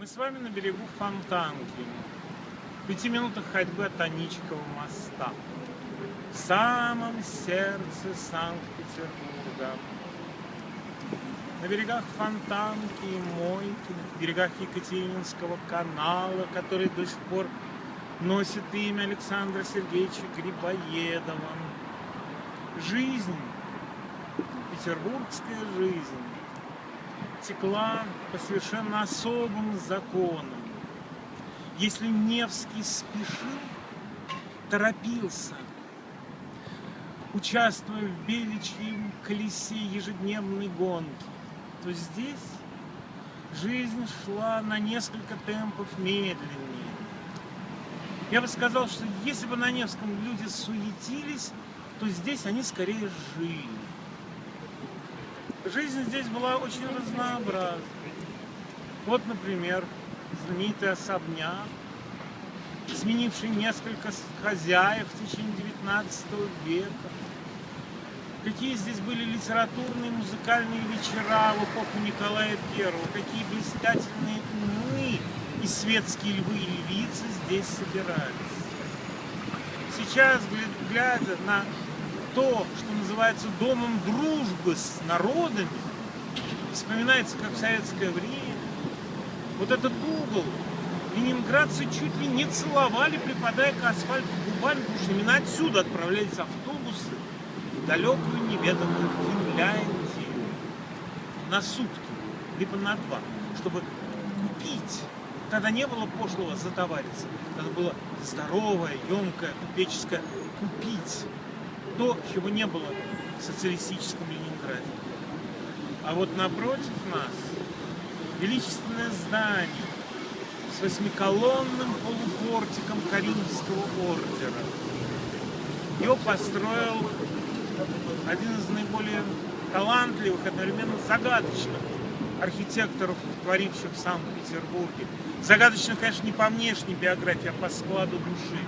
Мы с вами на берегу Фонтанки, в пяти минутах ходьбы от Аничкова моста, в самом сердце Санкт-Петербурга. На берегах Фонтанки и Мойки, на берегах Екатерининского канала, который до сих пор носит имя Александра Сергеевича Грибоедова. Жизнь, петербургская жизнь, текла по совершенно особым законам. Если Невский спешил, торопился, участвуя в беличьем колесе ежедневной гонки, то здесь жизнь шла на несколько темпов медленнее. Я бы сказал, что если бы на Невском люди суетились, то здесь они скорее жили. Жизнь здесь была очень разнообразна. Вот, например, знаменитый особняк, сменивший несколько хозяев в течение 19 века. Какие здесь были литературные, музыкальные вечера в эпоху Николая I, какие блистательные умы и светские львы и львицы здесь собирались. Сейчас, глядя на то, что называется домом дружбы с народами, вспоминается как в советское время. Вот этот угол ленинградцы чуть ли не целовали, припадая к асфальту губами, потому что именно отсюда отправлялись автобусы в далекую неведомую Финляндию на сутки, либо на два, чтобы купить. Тогда не было пошлого затовариться, тогда было здоровое, емкое, купеческое купить то, чего не было в социалистическом Ленинграде. А вот напротив нас величественное здание с восьмиколонным полупортиком Каримского ордера. Его построил один из наиболее талантливых, одновременно загадочных архитекторов, творивших в Санкт-Петербурге. Загадочно, конечно, не по внешней биографии, а по складу души.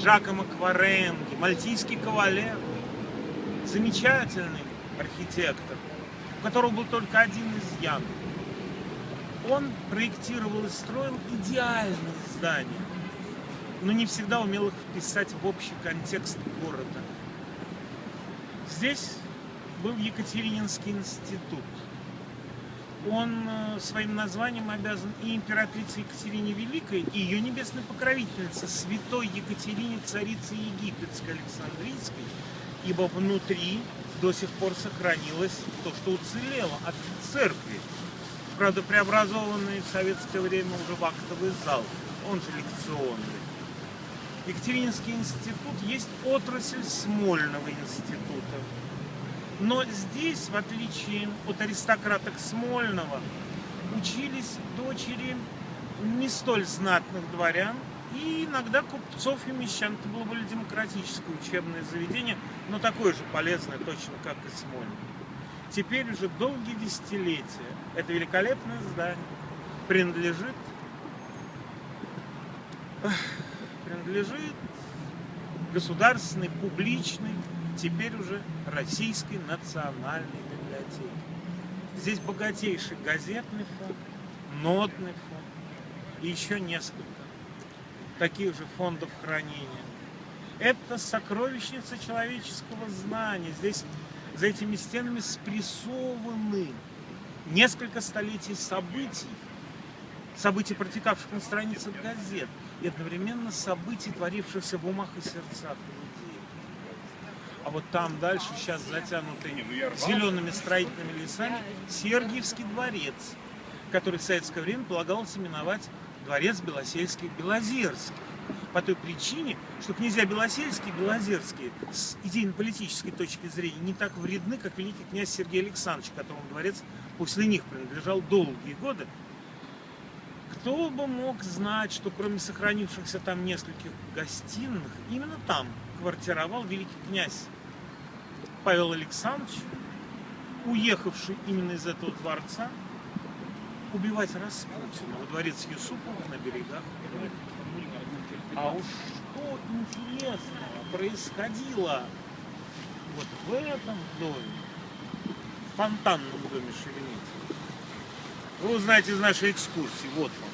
Джакомо Кваренги, мальтийский кавалер, замечательный архитектор, у которого был только один изъян. Он проектировал и строил идеальные здания, но не всегда умел их вписать в общий контекст города. Здесь был Екатерининский институт. Он э, своим названием обязан и императрице Екатерине Великой, и ее небесной покровительнице, святой Екатерине, царице Египетской, Александрийской, ибо внутри до сих пор сохранилось то, что уцелело от церкви, правда преобразованный в советское время уже в актовый зал, он же лекционный. Екатерининский институт есть отрасль Смольного института. Но здесь, в отличие от аристократок Смольного, учились дочери не столь знатных дворян, и иногда купцов и мещан. Это было более демократическое учебное заведение, но такое же полезное, точно как и Смольный. Теперь уже долгие десятилетия это великолепное здание принадлежит, принадлежит государственной, публичной, теперь уже Российской национальной библиотеке. Здесь богатейший газетный фонд, нотный фонд и еще несколько таких же фондов хранения. Это сокровищница человеческого знания. Здесь за этими стенами спрессованы несколько столетий событий, событий, протекавших на страницах газет, и одновременно событий, творившихся в умах и сердцах людей. А вот там дальше, сейчас затянутый зелеными строительными лесами, Сергиевский дворец, который в советское время полагалось именовать дворец Белосельских-Белозерских. По той причине, что князья Белосельские и Белозерские с идейно-политической точки зрения не так вредны, как великий князь Сергей Александрович, которому дворец после них принадлежал долгие годы. Кто бы мог знать, что кроме сохранившихся там нескольких гостиных, именно там квартировал великий князь Павел Александрович, уехавший именно из этого дворца убивать Распутина во дворец Юсупова на берегах А уж что интересного происходило вот в этом доме, в фонтанном доме Шереметьево, вы узнаете из нашей экскурсии. Вот вам.